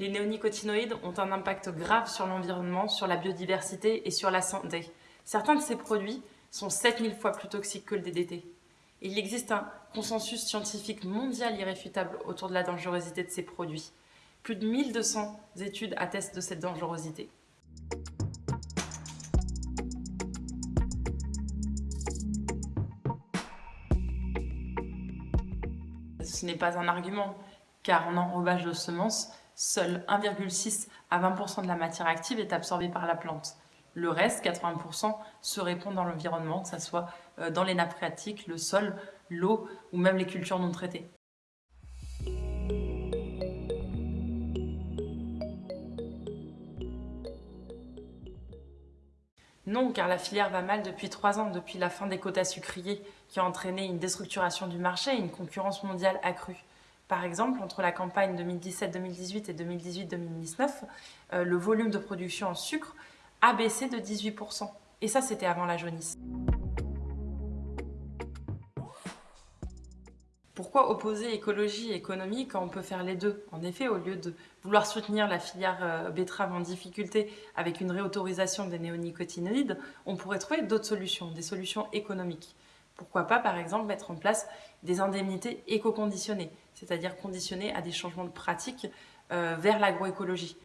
Les néonicotinoïdes ont un impact grave sur l'environnement, sur la biodiversité et sur la santé. Certains de ces produits sont 7000 fois plus toxiques que le DDT. Il existe un consensus scientifique mondial irréfutable autour de la dangerosité de ces produits. Plus de 1200 études attestent de cette dangerosité. Ce n'est pas un argument, car en enrobage de semences, seul 1,6 à 20% de la matière active est absorbée par la plante. Le reste, 80%, se répand dans l'environnement, que ce soit euh, dans les nappes phréatiques, le sol, l'eau ou même les cultures non traitées. Non, car la filière va mal depuis trois ans, depuis la fin des quotas sucriers, qui a entraîné une déstructuration du marché et une concurrence mondiale accrue. Par exemple, entre la campagne 2017-2018 et 2018-2019, euh, le volume de production en sucre a baissé de 18%. Et ça, c'était avant la jaunisse. Pourquoi opposer écologie et économie quand on peut faire les deux? En effet, au lieu de vouloir soutenir la filière euh, betterave en difficulté avec une réautorisation des néonicotinoïdes, on pourrait trouver d'autres solutions, des solutions économiques. Pourquoi pas, par exemple, mettre en place des indemnités éco-conditionnées, c'est-à-dire conditionnées à des changements de pratiques euh, vers l'agroécologie.